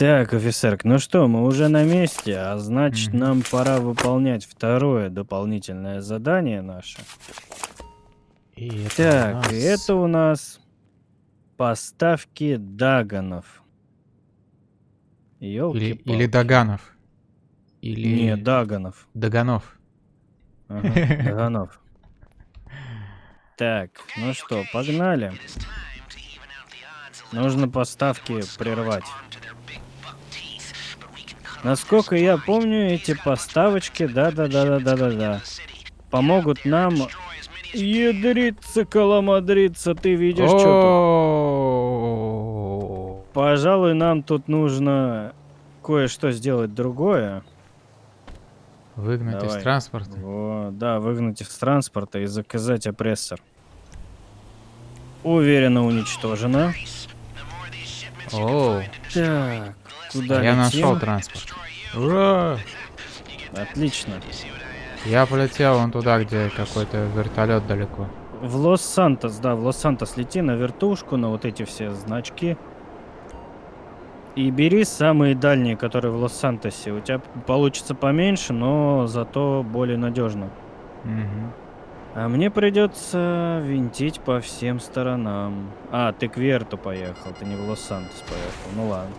Так, офицерк, ну что, мы уже на месте, а значит, Мгм. нам пора выполнять второе дополнительное задание наше. И это Так, нас- это у нас поставки Даганов. Или, Ёлки-палки. или Даганов. Или... Не, Даганов. Даганов. Ага, Даганов. Так, ну что, погнали. Нужно поставки прервать. Насколько я помню, эти поставочки, да-да-да-да-да-да-да, помогут нам ядриться, коломадриться, ты видишь, что О? Пожалуй, нам тут нужно кое-что сделать другое. Выгнать из Давай. транспорта. Во, да, выгнать с транспорта и заказать опрессор. Уверенно уничтожено. О, Так, куда я летим? нашел транспорт. Ура! Отлично. Я полетел вон туда, где какой-то вертолет далеко. В Лос-Сантос, да, в Лос-Сантос лети на вертушку, на вот эти все значки. И бери самые дальние, которые в Лос-Сантосе. У тебя получится поменьше, но зато более надежно. Мгм. А мне придется винтить по всем сторонам. А, ты к Верту поехал, ты не в Лос-Сантос поехал. Ну ладно.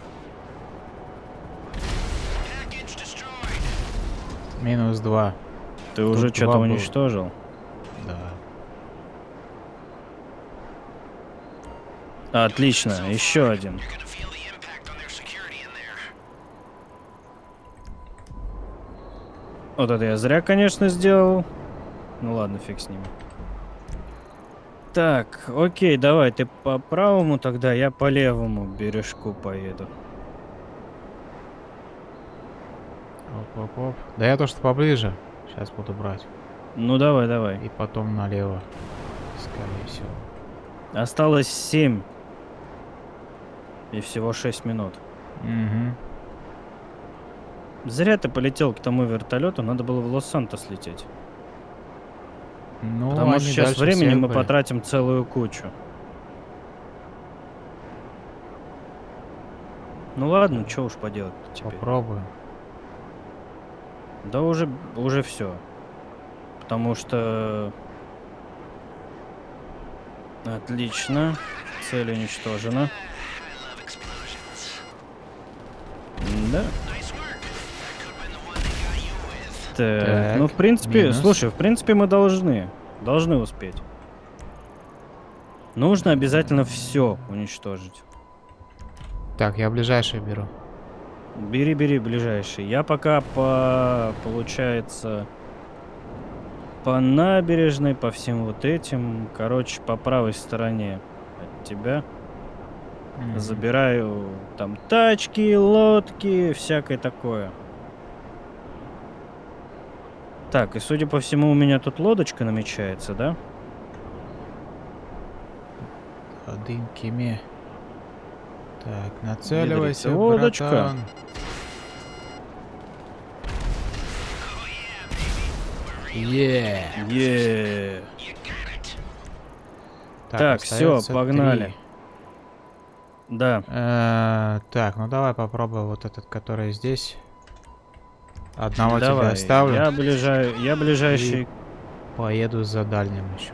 Минус два. Ты уже Тут что-то два было. уничтожил? Да. Отлично, еще один. Вот это я зря, конечно, сделал. Ну ладно, фиг с ними. Так, окей, давай, ты по правому тогда, я по левому бережку поеду. Оп-оп-оп. Да я то, что поближе. Сейчас буду брать. Ну давай, давай. И потом налево. Скорее всего. Осталось 7. И всего 6 минут. Угу. Зря ты полетел к тому вертолету, надо было в Лос-Сантос лететь. Ну, Потому что сейчас времени мы были. потратим целую кучу. Ну ладно, что уж поделать теперь. Попробуем. Да уже, уже все. Потому что... Отлично. Цель уничтожена. Да. Так, Так, ну в принципе, минус. слушай, в принципе мы должны, должны успеть. Нужно обязательно все уничтожить. Так, я ближайший беру. Бери, бери, ближайший. Я пока по, получается, по набережной, по всем вот этим, короче, по правой стороне от тебя. Мгм. Забираю там тачки, лодки, всякое такое. Так, и судя по всему, у меня тут лодочка намечается, да? Один кеме. Так, нацеливайся, лодочка. братан. Е. Е. Так, всё, остаётся погнали. три. Да. Э, Так, ну давай попробуем вот этот, который здесь. Одного Давай. тебе оставлю. Я ближай, я ближайший, Поеду за дальним еще.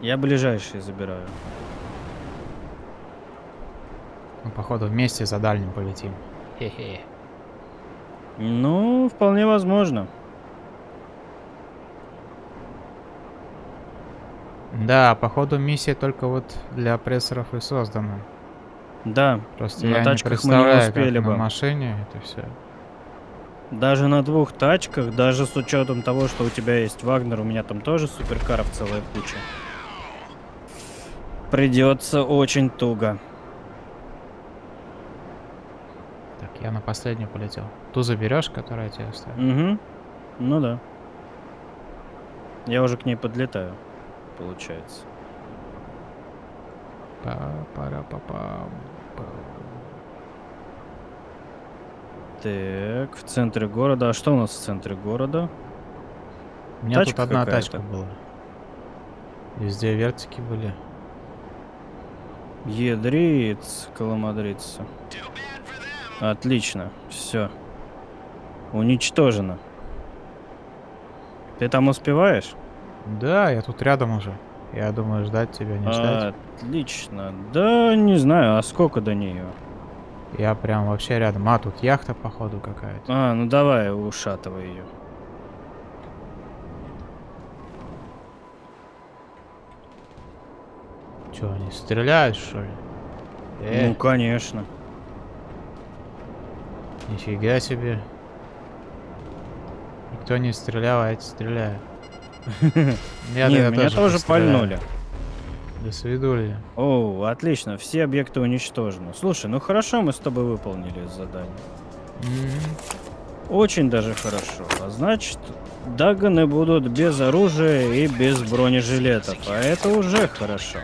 я ближайший забираю. Ну, походу, вместе за дальним полетим. Хе-хе. Ну, вполне возможно. Да, походу, миссия только вот для прессоров и создана. Да, Просто На я не тачках мы не успели как бы. на машине это все. даже на двух тачках, даже с учетом того, что у тебя есть Вагнер, у меня там тоже суперкаров целая куча. Придется очень туго. Последнюю полетел. Ту заберешь, которая тебе оставила? Угу. Ну да. Я уже к ней подлетаю, получается. Па-пара-па-пам. Па. Так, в центре города. А что у нас в центре города? У меня Тачка тут одна тачка была. Везде вертики были. Едриц, коломадрица. Отлично, все. Уничтожено. Ты там успеваешь? Да, я тут рядом уже. Я думаю, ждать тебя, не ждать. Отлично. Да, не знаю, а сколько до нее? Я прям вообще рядом. А, тут яхта, походу, какая-то. А, ну давай, ушатывай ее. Че, они стреляют, что ли? Э, Ну, конечно. Нифига себе. Никто не стрелял, а эти стреляют. Меня тоже пальнули. До свидули. О, отлично, все объекты уничтожены. Слушай, ну хорошо мы с тобой выполнили задание. Очень даже хорошо. А значит, Даганы будут без оружия и без бронежилетов. А это уже хорошо.